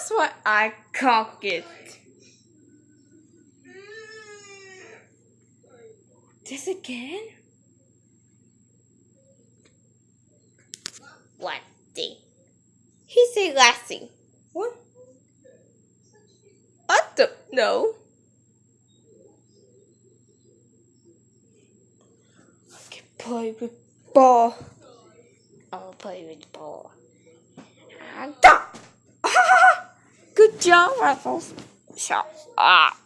That's what I cock it. This again? What thing? He said lassie. What? I don't know. I can play with ball. I'll play with ball. Ah, and Job, Ruffles. Shut up.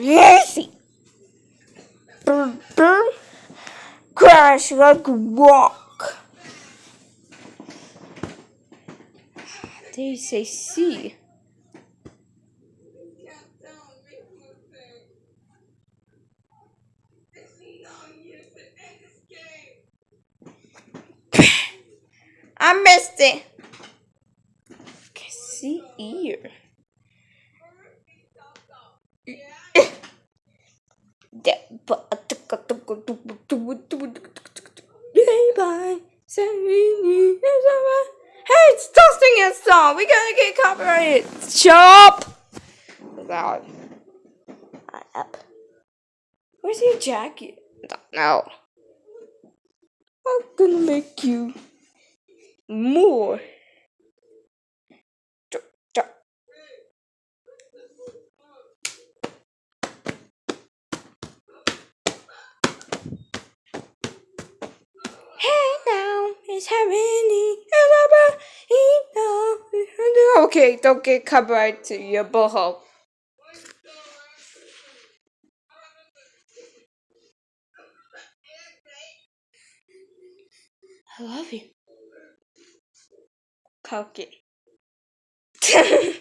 Lazy. Boom, boom. Crash like rock. They say C. I missed it. Ear. Hey, it's toasting a song. We gotta get copyrighted. Shut up. Loud. Oh, up. Where's your jacket? Know. I'm gonna make you more. Hey it's happening. Okay, don't get copyright to your boho. I love you. Cocky. 14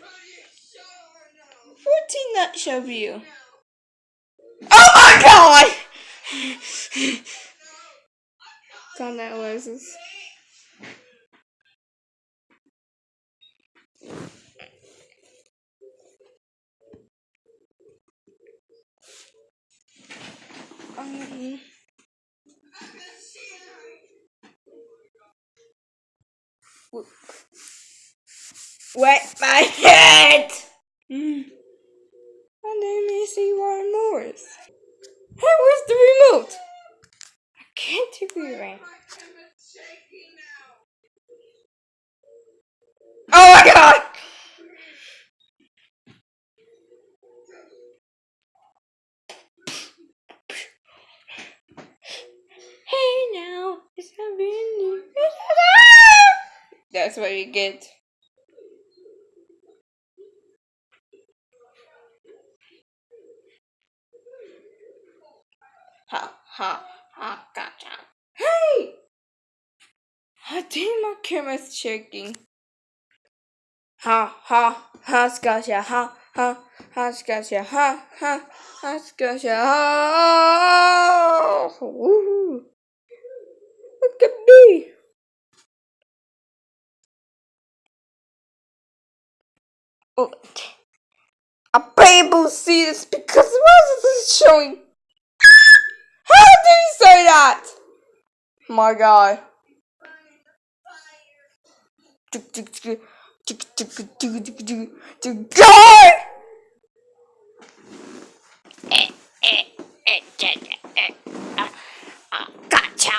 nut show view. Oh my god! Done that was. Um, wet my head! Mm. My name is Ewan Morris. Hey, where's the remote? I can't do it right. Oh my god! Hey now, it's happening. That's what you get. Ha ha ha gotcha. Hey! I think my camera's shaking. Ha ha ha gotcha ha ha ha gotcha ha ha ha gotcha oh! ha. Woo! Look at me. Oh, a people see this because why is this showing? How did he say that? My God. God! Gotcha.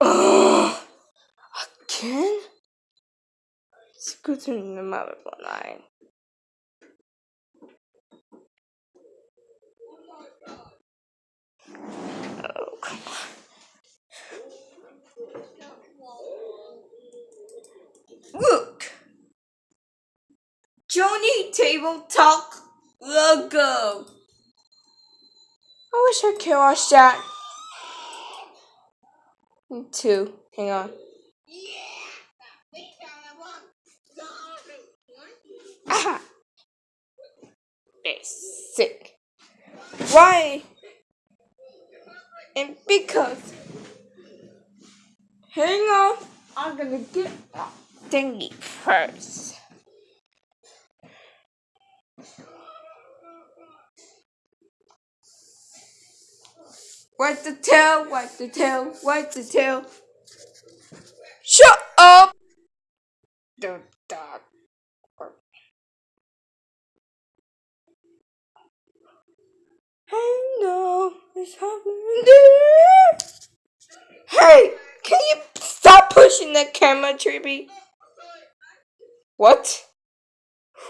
Ugh. Again? To the mother line. Oh, come on. Look! Johnny Table Talk logo. I wish I could watch that. Too. Hang on. Aha! Basic. Why? And because. Hang on. I'm gonna get that thingy first. What's the tail? What's the tail? What's the tail? Shut up! Don't I know it's happening. Hey, can you stop pushing the camera, Trippy? What?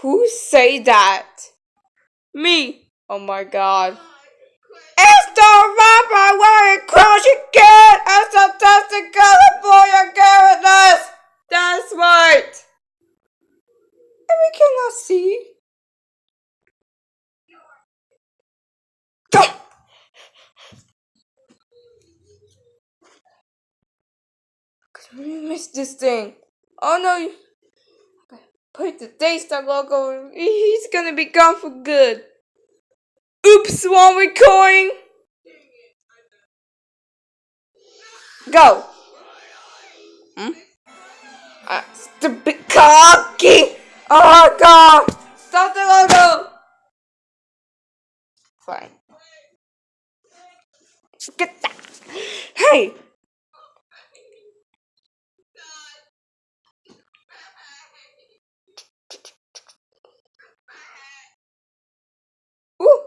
Who say that? Me. Oh my god. It's the rapper wearing clothes again. It's as a testing color for your carelessness. That's right. And we cannot see. We missed this thing. Oh no! Put the Daystar logo. He's gonna be gone for good. Oops, one recording. Go. Hmm? Uh, stupid cocky. Oh god. Stop the logo. Fine. Get that. Hey! Ooh.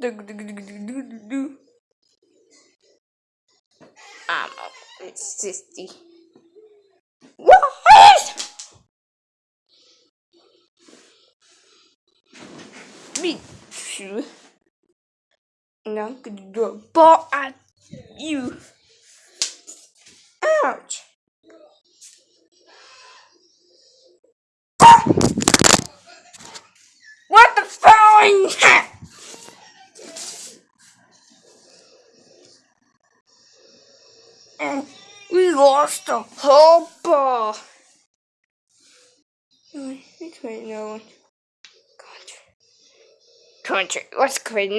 Do, do, do, do, do, do. Um, it's sissy. Me too. And I'm gonna do a ball at you. Ouch. What the phone? And mm, we lost the whole ball. We create no one. Country. Let's create.